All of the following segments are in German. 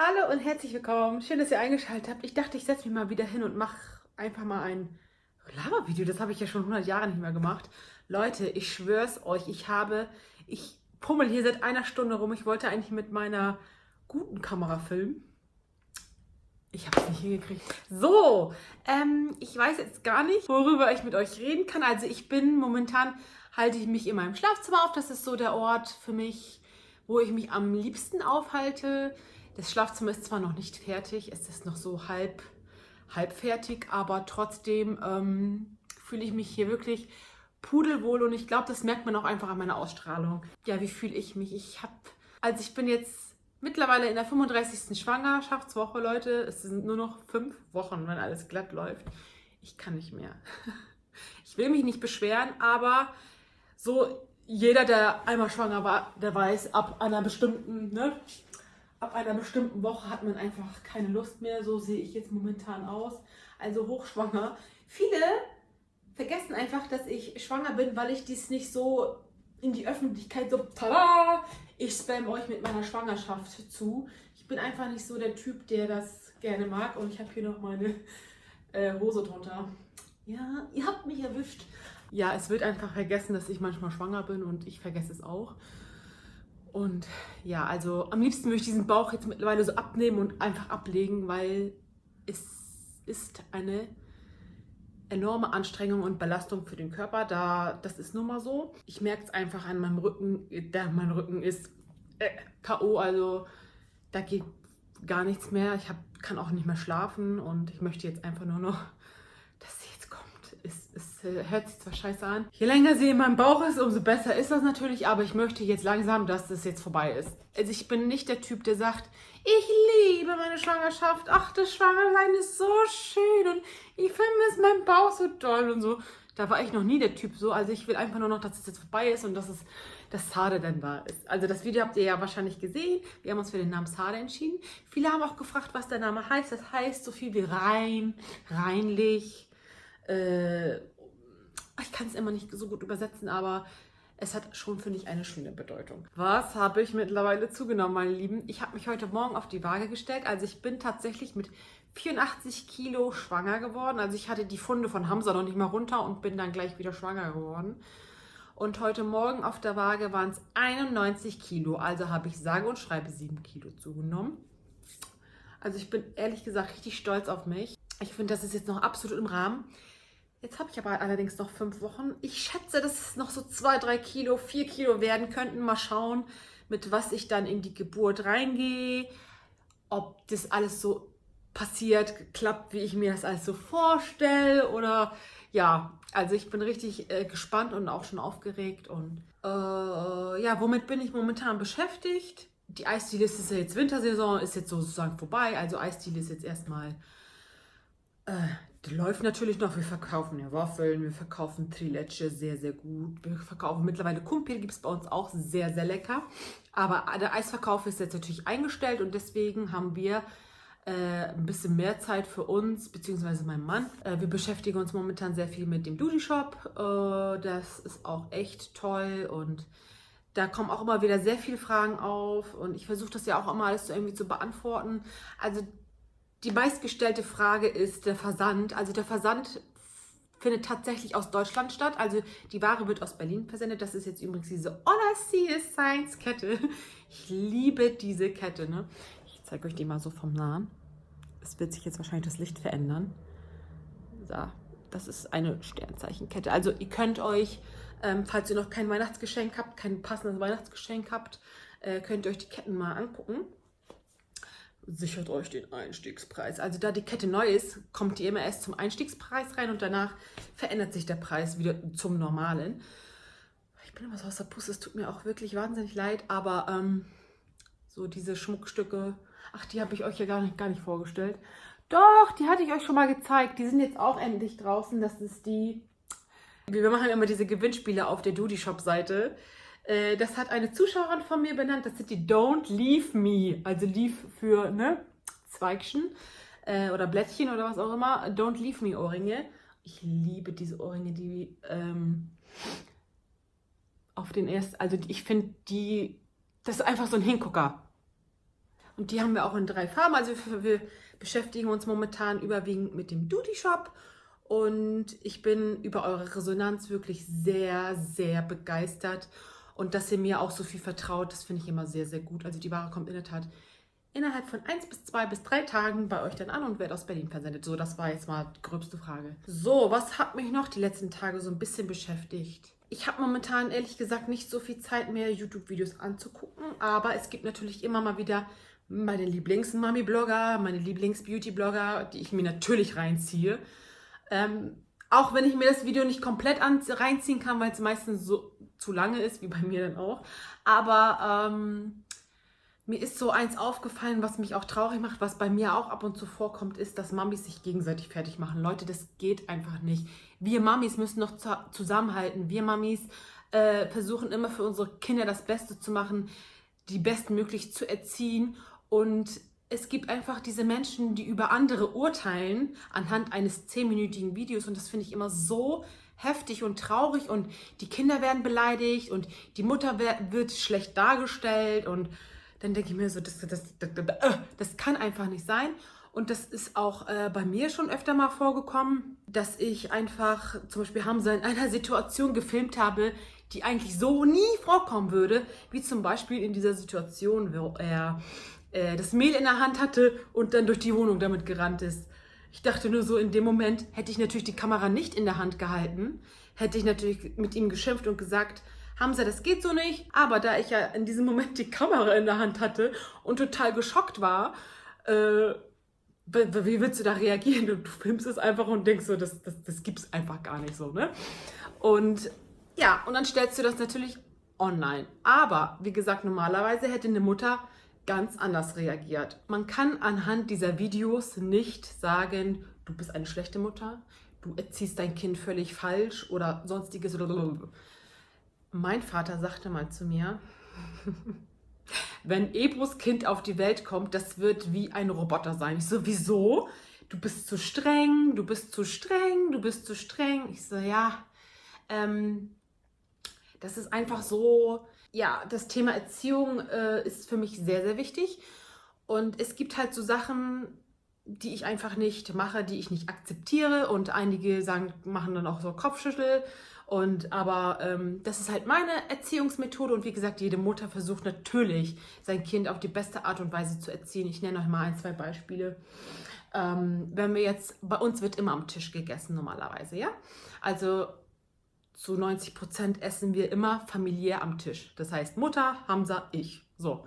Hallo und herzlich willkommen. Schön, dass ihr eingeschaltet habt. Ich dachte, ich setze mich mal wieder hin und mache einfach mal ein Labervideo. Das habe ich ja schon 100 Jahre nicht mehr gemacht. Leute, ich schwör's euch, ich habe, ich pummel hier seit einer Stunde rum. Ich wollte eigentlich mit meiner guten Kamera filmen. Ich habe es nicht hingekriegt. So, ähm, ich weiß jetzt gar nicht, worüber ich mit euch reden kann. Also ich bin momentan, halte ich mich in meinem Schlafzimmer auf. Das ist so der Ort für mich, wo ich mich am liebsten aufhalte. Das Schlafzimmer ist zwar noch nicht fertig, es ist noch so halb, halb fertig, aber trotzdem ähm, fühle ich mich hier wirklich pudelwohl und ich glaube, das merkt man auch einfach an meiner Ausstrahlung. Ja, wie fühle ich mich? Ich habe, also ich bin jetzt mittlerweile in der 35. Schwangerschaftswoche, Leute. Es sind nur noch fünf Wochen, wenn alles glatt läuft. Ich kann nicht mehr. Ich will mich nicht beschweren, aber so jeder, der einmal schwanger war, der weiß, ab einer bestimmten, ne, ab einer bestimmten Woche hat man einfach keine Lust mehr. So sehe ich jetzt momentan aus. Also hochschwanger. Viele vergessen einfach, dass ich schwanger bin, weil ich dies nicht so in die Öffentlichkeit so, tada, ich spam euch mit meiner Schwangerschaft zu. Ich bin einfach nicht so der Typ, der das gerne mag. Und ich habe hier noch meine äh, Hose drunter. Ja, ihr habt mich erwischt. Ja, es wird einfach vergessen, dass ich manchmal schwanger bin und ich vergesse es auch. Und ja, also am liebsten würde ich diesen Bauch jetzt mittlerweile so abnehmen und einfach ablegen, weil es ist eine enorme Anstrengung und Belastung für den Körper. Da, das ist nun mal so. Ich merke es einfach an meinem Rücken. Der, mein Rücken ist äh, K.O., also da geht gar nichts mehr. Ich hab, kann auch nicht mehr schlafen und ich möchte jetzt einfach nur noch äh, hört sich zwar scheiße an. Je länger sie in meinem Bauch ist, umso besser ist das natürlich, aber ich möchte jetzt langsam, dass das jetzt vorbei ist. Also ich bin nicht der Typ, der sagt, ich liebe meine Schwangerschaft, ach, das Schwangersein ist so schön und ich vermisse meinen Bauch so toll und so. Da war ich noch nie der Typ so, also ich will einfach nur noch, dass es jetzt vorbei ist und dass es das Sade dann wahr ist. Also das Video habt ihr ja wahrscheinlich gesehen. Wir haben uns für den Namen Sade entschieden. Viele haben auch gefragt, was der Name heißt. Das heißt so viel wie rein, reinlich, äh, ich kann es immer nicht so gut übersetzen, aber es hat schon, finde ich, eine schöne Bedeutung. Was habe ich mittlerweile zugenommen, meine Lieben? Ich habe mich heute Morgen auf die Waage gestellt. Also ich bin tatsächlich mit 84 Kilo schwanger geworden. Also ich hatte die Funde von Hamza noch nicht mal runter und bin dann gleich wieder schwanger geworden. Und heute Morgen auf der Waage waren es 91 Kilo. Also habe ich sage und schreibe 7 Kilo zugenommen. Also ich bin ehrlich gesagt richtig stolz auf mich. Ich finde, das ist jetzt noch absolut im Rahmen. Jetzt habe ich aber allerdings noch fünf Wochen. Ich schätze, dass es noch so zwei, drei Kilo, vier Kilo werden könnten. Mal schauen, mit was ich dann in die Geburt reingehe. Ob das alles so passiert, klappt, wie ich mir das alles so vorstelle. Oder ja, also ich bin richtig äh, gespannt und auch schon aufgeregt. Und äh, ja, womit bin ich momentan beschäftigt? Die Eisdiele ist ja jetzt Wintersaison, ist jetzt sozusagen vorbei. Also Eisdiele ist jetzt erstmal äh, die läuft natürlich noch. Wir verkaufen ja Waffeln, wir verkaufen Trilecce sehr, sehr gut. Wir verkaufen mittlerweile Kumpir, gibt es bei uns auch sehr, sehr lecker. Aber der Eisverkauf ist jetzt natürlich eingestellt und deswegen haben wir äh, ein bisschen mehr Zeit für uns, beziehungsweise mein Mann. Äh, wir beschäftigen uns momentan sehr viel mit dem Duty Shop. Äh, das ist auch echt toll und da kommen auch immer wieder sehr viele Fragen auf und ich versuche das ja auch immer alles so irgendwie zu beantworten. Also die meistgestellte Frage ist der Versand. Also der Versand findet tatsächlich aus Deutschland statt. Also die Ware wird aus Berlin versendet. Das ist jetzt übrigens diese is Science Kette. Ich liebe diese Kette. Ne? Ich zeige euch die mal so vom Nahen. Es wird sich jetzt wahrscheinlich das Licht verändern. So, das ist eine Sternzeichenkette. Also ihr könnt euch, ähm, falls ihr noch kein Weihnachtsgeschenk habt, kein passendes Weihnachtsgeschenk habt, äh, könnt ihr euch die Ketten mal angucken sichert euch den Einstiegspreis. Also da die Kette neu ist, kommt die immer erst zum Einstiegspreis rein und danach verändert sich der Preis wieder zum normalen. Ich bin immer so aus der Pusse, es tut mir auch wirklich wahnsinnig leid, aber ähm, so diese Schmuckstücke, ach, die habe ich euch ja gar nicht, gar nicht vorgestellt. Doch, die hatte ich euch schon mal gezeigt. Die sind jetzt auch endlich draußen. Das ist die... Wir machen immer diese Gewinnspiele auf der Doody Shop Seite. Äh, das hat eine Zuschauerin von mir benannt. Das sind die Don't Leave Me. Also Leave für ne, Zweigchen äh, oder Blättchen oder was auch immer. Don't Leave Me Ohrringe. Ich liebe diese Ohrringe, die ähm, auf den ersten, also ich finde die, das ist einfach so ein Hingucker. Und die haben wir auch in drei Farben. Also wir beschäftigen uns momentan überwiegend mit dem Duty Shop. Und ich bin über eure Resonanz wirklich sehr, sehr begeistert. Und dass ihr mir auch so viel vertraut, das finde ich immer sehr, sehr gut. Also die Ware kommt in der Tat innerhalb von eins bis zwei bis drei Tagen bei euch dann an und wird aus Berlin versendet. So, das war jetzt mal die gröbste Frage. So, was hat mich noch die letzten Tage so ein bisschen beschäftigt? Ich habe momentan ehrlich gesagt nicht so viel Zeit mehr, YouTube-Videos anzugucken, aber es gibt natürlich immer mal wieder meine Lieblings-Mami-Blogger, meine Lieblings-Beauty-Blogger, die ich mir natürlich reinziehe. Ähm, auch wenn ich mir das Video nicht komplett reinziehen kann, weil es meistens so zu lange ist, wie bei mir dann auch. Aber ähm, mir ist so eins aufgefallen, was mich auch traurig macht, was bei mir auch ab und zu vorkommt, ist, dass Mamis sich gegenseitig fertig machen. Leute, das geht einfach nicht. Wir Mamis müssen noch zusammenhalten. Wir Mamis äh, versuchen immer für unsere Kinder das Beste zu machen, die bestmöglich zu erziehen. Und es gibt einfach diese Menschen, die über andere urteilen anhand eines zehnminütigen Videos. Und das finde ich immer so heftig und traurig. Und die Kinder werden beleidigt und die Mutter wird schlecht dargestellt. Und dann denke ich mir so, das, das, das, das, kann einfach nicht sein. Und das ist auch äh, bei mir schon öfter mal vorgekommen, dass ich einfach zum Beispiel Hamza in einer Situation gefilmt habe, die eigentlich so nie vorkommen würde, wie zum Beispiel in dieser Situation, wo er äh, das Mehl in der Hand hatte und dann durch die Wohnung damit gerannt ist. Ich dachte nur so, in dem Moment hätte ich natürlich die Kamera nicht in der Hand gehalten, hätte ich natürlich mit ihm geschimpft und gesagt, Hamza, das geht so nicht. Aber da ich ja in diesem Moment die Kamera in der Hand hatte und total geschockt war, äh, wie willst du da reagieren? Du, du filmst es einfach und denkst so, das, das, das gibt es einfach gar nicht so, ne? Und ja, und dann stellst du das natürlich online. Aber, wie gesagt, normalerweise hätte eine Mutter ganz anders reagiert. Man kann anhand dieser Videos nicht sagen, du bist eine schlechte Mutter, du erziehst dein Kind völlig falsch oder sonstiges. Mein Vater sagte mal zu mir, wenn Ebros Kind auf die Welt kommt, das wird wie ein Roboter sein. Ich so, wieso? Du bist zu streng, du bist zu streng, du bist zu streng. Ich so, ja, ähm, das ist einfach so, ja, das Thema Erziehung äh, ist für mich sehr, sehr wichtig. Und es gibt halt so Sachen, die ich einfach nicht mache, die ich nicht akzeptiere. Und einige sagen, machen dann auch so Kopfschüttel und aber ähm, das ist halt meine Erziehungsmethode und wie gesagt, jede Mutter versucht natürlich, sein Kind auf die beste Art und Weise zu erziehen. Ich nenne euch mal ein, zwei Beispiele. Ähm, wenn wir jetzt, bei uns wird immer am Tisch gegessen normalerweise, ja? Also zu 90 Prozent essen wir immer familiär am Tisch. Das heißt Mutter, Hamza, ich. So.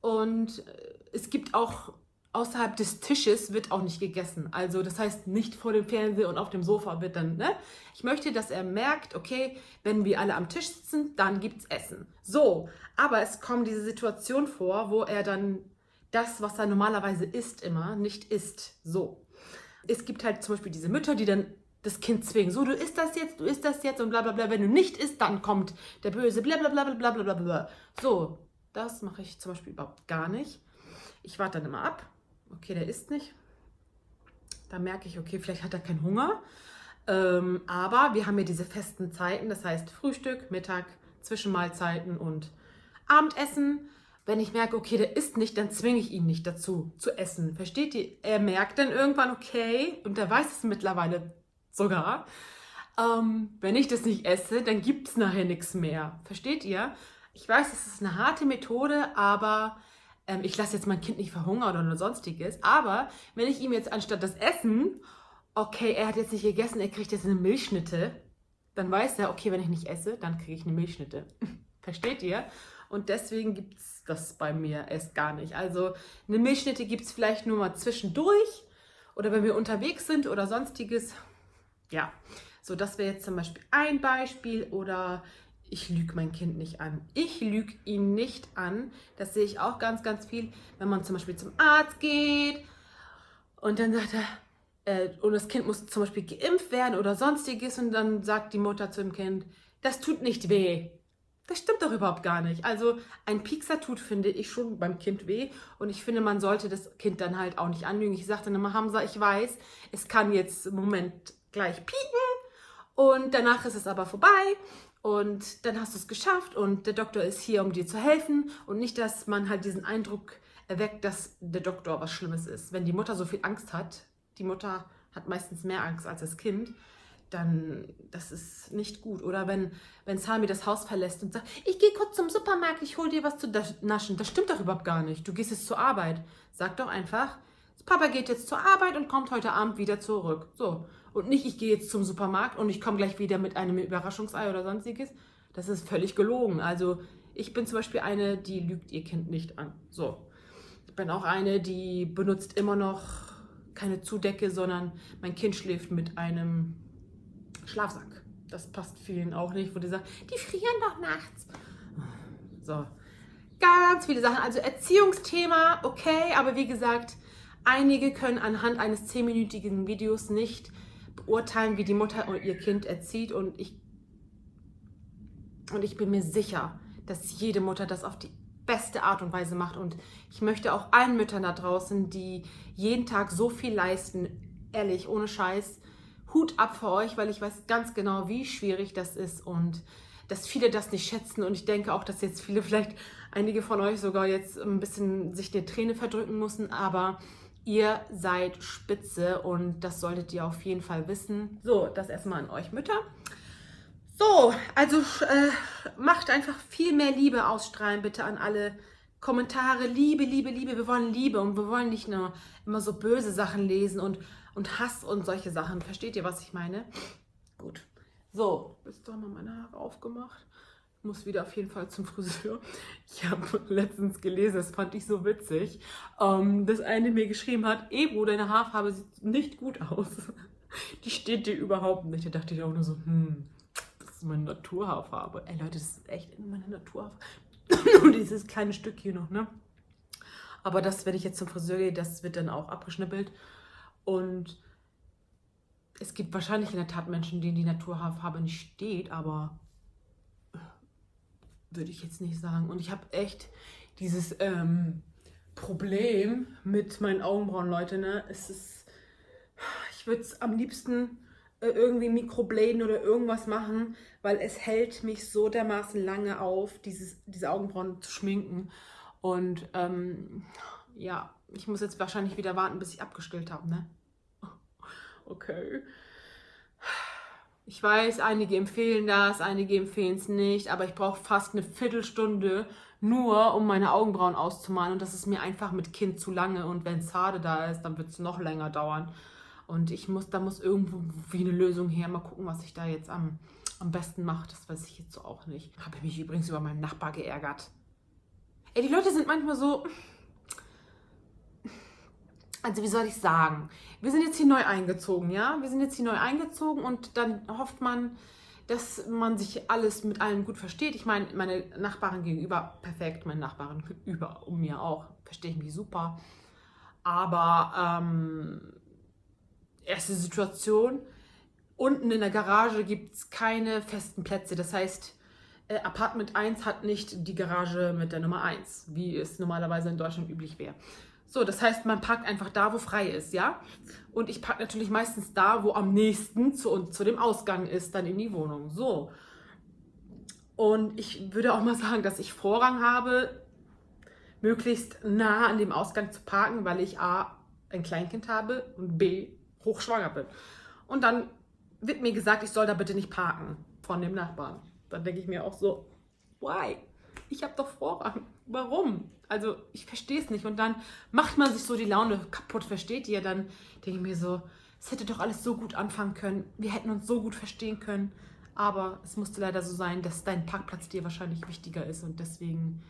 Und äh, es gibt auch außerhalb des Tisches wird auch nicht gegessen. Also das heißt, nicht vor dem Fernseher und auf dem Sofa wird dann, ne? Ich möchte, dass er merkt, okay, wenn wir alle am Tisch sitzen, dann gibt es Essen. So, aber es kommt diese Situation vor, wo er dann das, was er normalerweise isst, immer nicht isst. So. Es gibt halt zum Beispiel diese Mütter, die dann das Kind zwingen. So, du isst das jetzt, du isst das jetzt und bla bla bla. Wenn du nicht isst, dann kommt der Böse, bla bla bla bla bla bla bla. So, das mache ich zum Beispiel überhaupt gar nicht. Ich warte dann immer ab okay, der isst nicht. Da merke ich, okay, vielleicht hat er keinen Hunger. Ähm, aber wir haben ja diese festen Zeiten, das heißt Frühstück, Mittag, Zwischenmahlzeiten und Abendessen. Wenn ich merke, okay, der isst nicht, dann zwinge ich ihn nicht dazu zu essen. Versteht ihr? Er merkt dann irgendwann, okay, und er weiß es mittlerweile sogar, ähm, wenn ich das nicht esse, dann gibt es nachher nichts mehr. Versteht ihr? Ich weiß, es ist eine harte Methode, aber ähm, ich lasse jetzt mein Kind nicht verhungern oder sonstiges, aber wenn ich ihm jetzt anstatt das Essen, okay, er hat jetzt nicht gegessen, er kriegt jetzt eine Milchschnitte, dann weiß er, okay, wenn ich nicht esse, dann kriege ich eine Milchschnitte. Versteht ihr? Und deswegen gibt es das bei mir erst gar nicht. Also eine Milchschnitte gibt es vielleicht nur mal zwischendurch oder wenn wir unterwegs sind oder sonstiges. Ja, so das wäre jetzt zum Beispiel ein Beispiel oder ich lüge mein Kind nicht an. Ich lüge ihn nicht an. Das sehe ich auch ganz, ganz viel, wenn man zum Beispiel zum Arzt geht und dann sagt er, äh, und das Kind muss zum Beispiel geimpft werden oder sonstiges und dann sagt die Mutter zu dem Kind, das tut nicht weh. Das stimmt doch überhaupt gar nicht. Also ein Piekser tut, finde ich, schon beim Kind weh. Und ich finde, man sollte das Kind dann halt auch nicht anlügen. Ich sagte immer, Hamza, ich weiß, es kann jetzt im Moment gleich pieken und danach ist es aber vorbei und dann hast du es geschafft und der Doktor ist hier, um dir zu helfen und nicht, dass man halt diesen Eindruck erweckt, dass der Doktor was Schlimmes ist. Wenn die Mutter so viel Angst hat, die Mutter hat meistens mehr Angst als das Kind, dann das ist nicht gut. Oder wenn, wenn Sami das Haus verlässt und sagt, ich gehe kurz zum Supermarkt, ich hole dir was zu naschen. Das stimmt doch überhaupt gar nicht. Du gehst jetzt zur Arbeit. Sag doch einfach, Papa geht jetzt zur Arbeit und kommt heute Abend wieder zurück. So. Und nicht, ich gehe jetzt zum Supermarkt und ich komme gleich wieder mit einem Überraschungsei oder sonstiges. Das ist völlig gelogen. Also ich bin zum Beispiel eine, die lügt ihr Kind nicht an. So. Ich bin auch eine, die benutzt immer noch keine Zudecke, sondern mein Kind schläft mit einem Schlafsack. Das passt vielen auch nicht, wo die sagen, die frieren doch nachts. So, ganz viele Sachen. Also Erziehungsthema, okay, aber wie gesagt, einige können anhand eines zehnminütigen Videos nicht beurteilen, wie die Mutter ihr Kind erzieht. Und ich, und ich bin mir sicher, dass jede Mutter das auf die beste Art und Weise macht. Und ich möchte auch allen Müttern da draußen, die jeden Tag so viel leisten, ehrlich, ohne Scheiß, Hut ab für euch, weil ich weiß ganz genau, wie schwierig das ist und dass viele das nicht schätzen. Und ich denke auch, dass jetzt viele, vielleicht einige von euch sogar jetzt ein bisschen sich der Träne verdrücken müssen, aber ihr seid spitze und das solltet ihr auf jeden Fall wissen. So, das erstmal an euch Mütter. So, also äh, macht einfach viel mehr Liebe ausstrahlen, bitte an alle Kommentare. Liebe, Liebe, Liebe. Wir wollen Liebe und wir wollen nicht nur immer so böse Sachen lesen und, und Hass und solche Sachen. Versteht ihr, was ich meine? Gut. So, bist du mal meine Haare aufgemacht? Muss wieder auf jeden Fall zum Friseur. Ich habe letztens gelesen, das fand ich so witzig, ähm, dass eine mir geschrieben hat, Ebro, deine Haarfarbe sieht nicht gut aus. Die steht dir überhaupt nicht. Da dachte ich auch nur so, hm, ist meine Naturhaarfarbe. Ey Leute, das ist echt meine Naturhaarfarbe. Und dieses kleine Stück hier noch, ne? Aber das, wenn ich jetzt zum Friseur gehe, das wird dann auch abgeschnippelt. Und es gibt wahrscheinlich in der Tat Menschen, denen die Naturhaarfarbe nicht steht, aber würde ich jetzt nicht sagen. Und ich habe echt dieses ähm, Problem mit meinen Augenbrauen, Leute. Ne? Es ist, ich würde es am liebsten äh, irgendwie Mikrobladen oder irgendwas machen, weil es hält mich so dermaßen lange auf, dieses, diese Augenbrauen zu schminken. Und ähm, ja, ich muss jetzt wahrscheinlich wieder warten, bis ich abgestillt habe, ne? Okay. Ich weiß, einige empfehlen das, einige empfehlen es nicht, aber ich brauche fast eine Viertelstunde nur, um meine Augenbrauen auszumalen. Und das ist mir einfach mit Kind zu lange. Und wenn Zade da ist, dann wird es noch länger dauern. Und ich muss, da muss irgendwo wie eine Lösung her. Mal gucken, was ich da jetzt am, am besten mache. Das weiß ich jetzt so auch nicht. Habe mich übrigens über meinen Nachbar geärgert. Ey, die Leute sind manchmal so. Also wie soll ich sagen? Wir sind jetzt hier neu eingezogen, ja? Wir sind jetzt hier neu eingezogen und dann hofft man, dass man sich alles mit allen gut versteht. Ich meine, meine Nachbarin gegenüber perfekt, meine Nachbarin über um mir auch, verstehe ich mich super. Aber ähm, erste Situation. Unten in der Garage gibt es keine festen Plätze. Das heißt, äh, Apartment 1 hat nicht die Garage mit der Nummer 1, wie es normalerweise in Deutschland üblich wäre. So, das heißt, man parkt einfach da, wo frei ist, ja? Und ich parke natürlich meistens da, wo am nächsten zu, zu dem Ausgang ist, dann in die Wohnung. So. Und ich würde auch mal sagen, dass ich Vorrang habe, möglichst nah an dem Ausgang zu parken, weil ich A, ein Kleinkind habe und B, hochschwanger bin. Und dann wird mir gesagt, ich soll da bitte nicht parken von dem Nachbarn. Dann denke ich mir auch so, why? Ich habe doch Vorrang. Warum? Also ich verstehe es nicht. Und dann macht man sich so die Laune kaputt, versteht ihr? Dann denke ich mir so, es hätte doch alles so gut anfangen können. Wir hätten uns so gut verstehen können. Aber es musste leider so sein, dass dein Parkplatz dir wahrscheinlich wichtiger ist. Und deswegen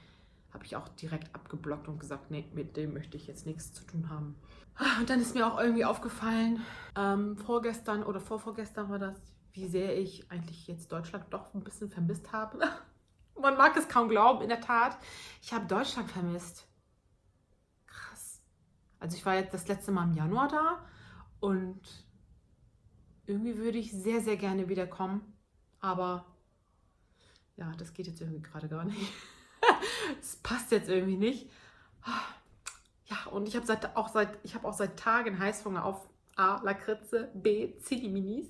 habe ich auch direkt abgeblockt und gesagt, nee, mit dem möchte ich jetzt nichts zu tun haben. Und dann ist mir auch irgendwie aufgefallen, ähm, vorgestern oder vorvorgestern war das, wie sehr ich eigentlich jetzt Deutschland doch ein bisschen vermisst habe. Man mag es kaum glauben, in der Tat. Ich habe Deutschland vermisst. Krass. Also ich war jetzt das letzte Mal im Januar da und irgendwie würde ich sehr, sehr gerne wiederkommen. Aber ja, das geht jetzt irgendwie gerade gar nicht. Es passt jetzt irgendwie nicht. Ja, und ich habe seit, auch seit, habe auch seit Tagen Heißhunger auf A. Lakritze, B. Zilli-Minis.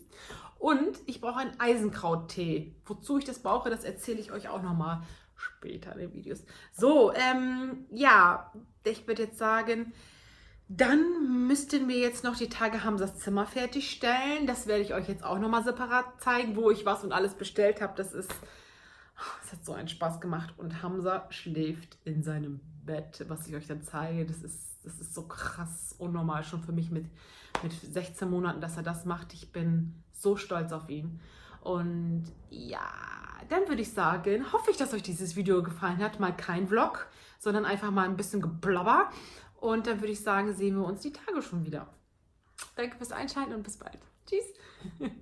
Und ich brauche einen Eisenkrauttee. Wozu ich das brauche, das erzähle ich euch auch nochmal später in den Videos. So, ähm, ja, ich würde jetzt sagen, dann müssten wir jetzt noch die Tage Hamsas Zimmer fertigstellen. Das werde ich euch jetzt auch nochmal separat zeigen, wo ich was und alles bestellt habe. Das ist, es hat so einen Spaß gemacht. Und Hamza schläft in seinem Bett, was ich euch dann zeige. Das ist, das ist so krass unnormal schon für mich mit, mit 16 Monaten, dass er das macht. Ich bin so stolz auf ihn. Und ja, dann würde ich sagen, hoffe ich, dass euch dieses Video gefallen hat. Mal kein Vlog, sondern einfach mal ein bisschen geblabber. Und dann würde ich sagen, sehen wir uns die Tage schon wieder. Danke fürs Einschalten und bis bald. Tschüss.